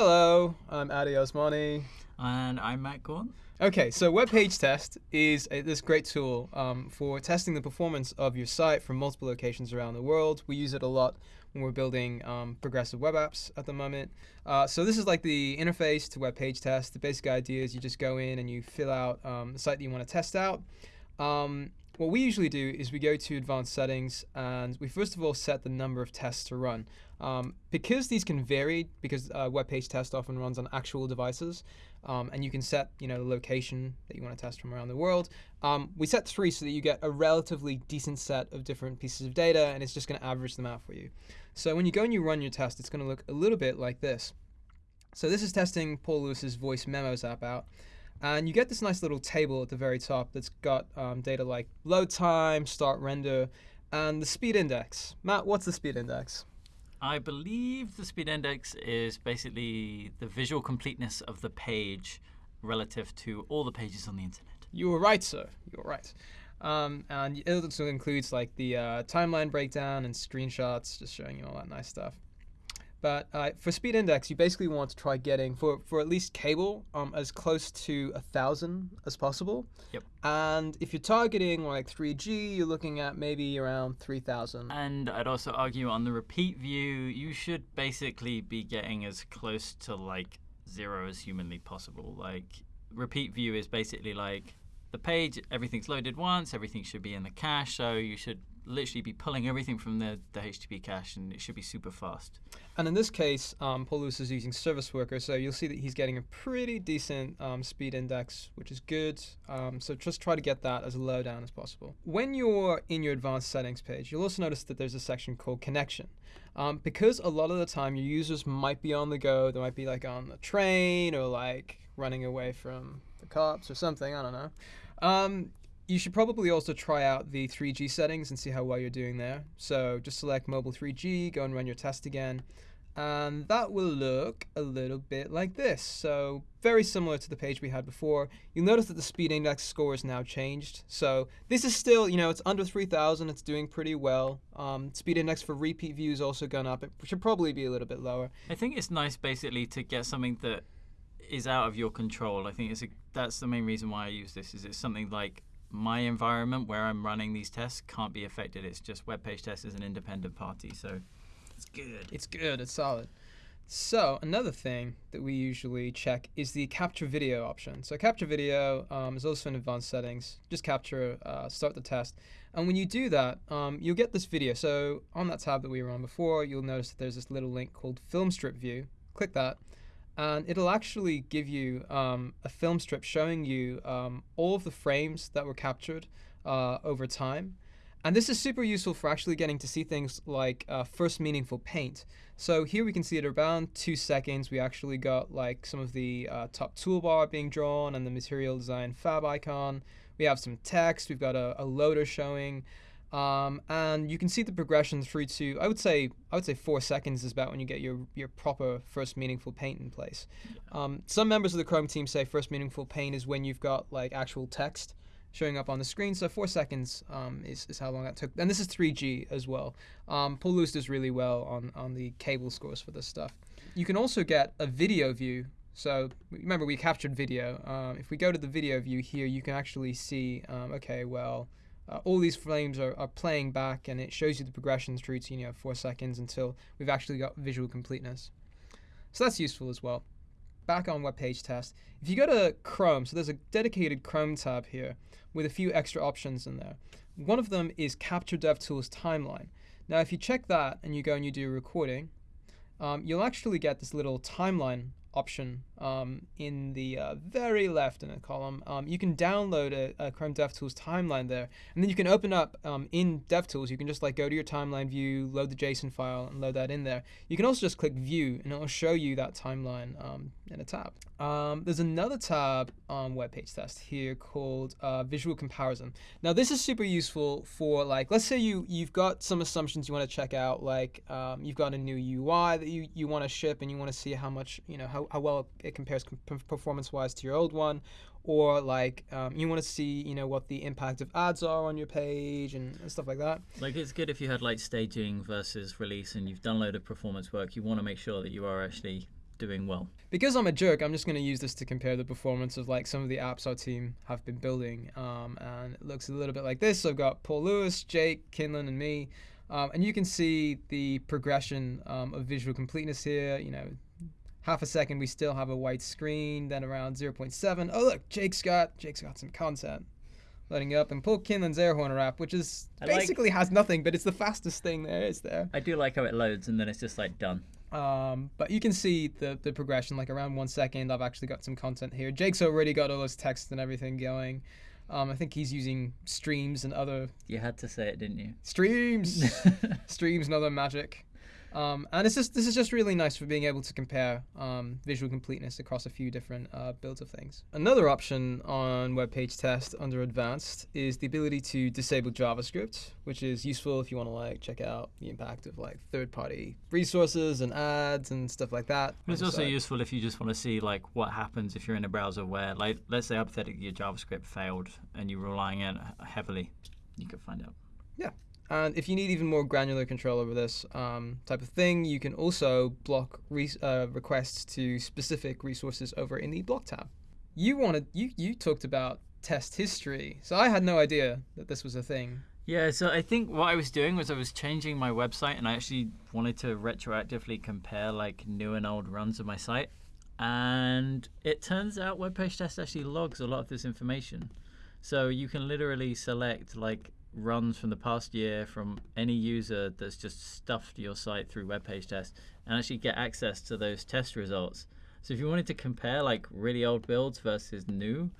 Hello, I'm Addy Osmani. And I'm Matt Gaunt. Okay, so web page test is a, this great tool um, for testing the performance of your site from multiple locations around the world. We use it a lot when we're building um, progressive web apps at the moment. Uh, so this is like the interface to web page test. The basic idea is you just go in and you fill out um, the site that you want to test out. Um, what we usually do is we go to advanced settings and we first of all set the number of tests to run. Um, because these can vary, because uh, web page test often runs on actual devices, um, and you can set you know the location that you want to test from around the world. Um, we set three so that you get a relatively decent set of different pieces of data, and it's just going to average them out for you. So when you go and you run your test, it's going to look a little bit like this. So this is testing Paul Lewis's voice memos app out. And you get this nice little table at the very top that's got um, data like load time, start render, and the speed index. Matt, what's the speed index? I believe the speed index is basically the visual completeness of the page relative to all the pages on the internet. You were right, sir. You were right. Um, and it also includes like the uh, timeline breakdown and screenshots, just showing you all that nice stuff. But uh, for speed index, you basically want to try getting, for, for at least cable, um, as close to a 1,000 as possible. Yep. And if you're targeting like 3G, you're looking at maybe around 3,000. And I'd also argue on the repeat view, you should basically be getting as close to like zero as humanly possible. Like, repeat view is basically like the page, everything's loaded once, everything should be in the cache, so you should literally be pulling everything from the, the HTTP cache and it should be super fast. And in this case, um, Paul Lewis is using Service Worker, so you'll see that he's getting a pretty decent um, speed index, which is good. Um, so just try to get that as low down as possible. When you're in your advanced settings page, you'll also notice that there's a section called connection. Um, because a lot of the time your users might be on the go, they might be like on the train or like running away from the cops or something, I don't know. Um, you should probably also try out the 3G settings and see how well you're doing there. So just select mobile 3G, go and run your test again. And that will look a little bit like this. So very similar to the page we had before. You'll notice that the speed index score is now changed. So this is still, you know, it's under 3,000. It's doing pretty well. Um, speed index for repeat views also gone up. It should probably be a little bit lower. I think it's nice basically to get something that is out of your control. I think it's a, that's the main reason why I use this. Is it's something like my environment where I'm running these tests can't be affected. It's just web page test is an independent party, so it's good. It's good. It's solid. So another thing that we usually check is the capture video option. So capture video um, is also in advanced settings. Just capture, uh, start the test. And when you do that, um, you'll get this video. So on that tab that we were on before, you'll notice that there's this little link called Film Strip View. Click that and it'll actually give you um, a film strip showing you um, all of the frames that were captured uh, over time. And this is super useful for actually getting to see things like uh, first meaningful paint. So here we can see at around two seconds, we actually got like some of the uh, top toolbar being drawn and the material design fab icon. We have some text, we've got a, a loader showing. Um, and you can see the progression through to I would say I would say four seconds is about when you get your your proper first meaningful paint in place. Um, some members of the Chrome team say first meaningful paint is when you've got like actual text showing up on the screen. So four seconds um, is, is how long that took. And this is 3G as well. Um, Paul Lewis does really well on, on the cable scores for this stuff. You can also get a video view. So remember, we captured video. Um, if we go to the video view here, you can actually see, um, okay, well, uh, all these frames are, are playing back and it shows you the progression through to you know four seconds until we've actually got visual completeness. So that's useful as well. Back on web page test, if you go to Chrome, so there's a dedicated Chrome tab here with a few extra options in there. One of them is Capture DevTools Timeline. Now if you check that and you go and you do a recording, um, you'll actually get this little timeline option um, in the uh, very left in a column. Um, you can download a, a, Chrome DevTools timeline there, and then you can open up um, in DevTools. You can just like go to your timeline view, load the JSON file, and load that in there. You can also just click View, and it will show you that timeline um, in a tab. Um, there's another tab on Web Page Test here called uh, Visual Comparison. Now this is super useful for like, let's say you you've got some assumptions you want to check out, like um, you've got a new UI that you you want to ship, and you want to see how much you know how, how well it compares performance-wise to your old one, or like um, you want to see you know what the impact of ads are on your page and, and, stuff like that. Like it's good if you had like staging versus release, and you've done a load of performance work. You want to make sure that you are actually doing well. Because I'm a jerk, I'm just going to use this to compare the performance of like some of the apps our team have been building. Um, and it looks a little bit like this. So I've got Paul Lewis, Jake, Kinlan, and me. Um, and you can see the progression um, of visual completeness here. You know, half a second we still have a white screen, then around 0.7. Oh look, Jake's got Jake's got some content loading up, and Paul Kinlan's Air Horner app, which is I like- basically has nothing, but it's the fastest thing there is there. I do like how it loads and then it's just like done. Um, but you can see the, the progression, like around one second, I've actually got some content here. Jake's already got all his text and everything going. Um, I think he's using streams and other You had to say it, didn't you? streams, streams and other magic. Um, and it's just this is just really nice for being able to compare um, visual completeness across a few different uh, builds of things. Another option on web page test under advanced is the ability to disable JavaScript, which is useful if you want to like check out the impact of like third-party resources and ads and stuff like that. But it's also useful if you just want to see like what happens if you're in a browser where, like, let's say hypothetically your JavaScript failed and you're relying on it heavily. You could find out. And if you need even more granular control over this um, type of thing, you can also block uh, requests to specific resources over in the block tab. You wanted you you talked about test history, so I had no idea that this was a thing. Yeah, so I think what I was doing was I was changing my website and I actually wanted to retroactively compare like new and old runs of my site. And it turns out web page test actually logs a lot of this information. So you can literally select like runs from the past year from any user that's just stuffed your site through web page test and actually get access to those test results. So if you wanted to compare like really old builds versus new,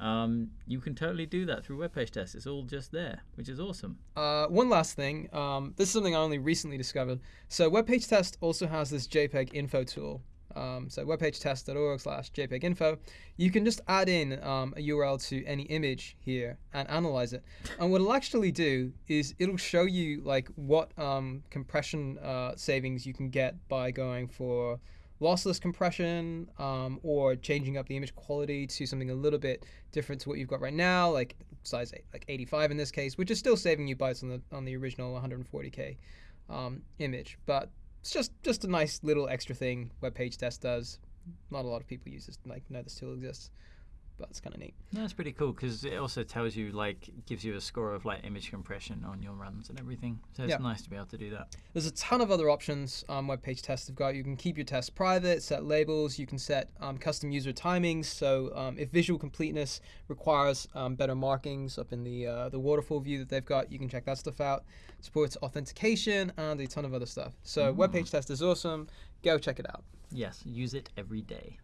um, you can totally do that through web page test. It's all just there, which is awesome. Uh, one last thing, um, this is something I only recently discovered. So web page test also has this JPEG info tool. Um, so webpagetest.org slash JPEG info. You can just add in um, a URL to any image here and analyze it. And what it'll actually do is it'll show you like what um, compression uh, savings you can get by going for lossless compression um, or changing up the image quality to something a little bit different to what you've got right now, like size eight, like 85 in this case, which is still saving you bytes on the on the original 140k um, image. But it's just just a nice little extra thing web page test does. Not a lot of people use this, like know this tool exists, but it's kind of neat. That's pretty cool because it also tells you like gives you a score of like image compression on your runs and everything. So it's Yeah. nice to be able to do that. There's a ton of other options um, web page tests have got. You can keep your tests private, set labels, you can set um, custom user timings. So um, if visual completeness requires um, better markings up in the uh, the waterfall view that they've got, you can check that stuff out. Supports authentication and a ton of other stuff. So web page test is awesome. Go check it out. Yes, use it every day.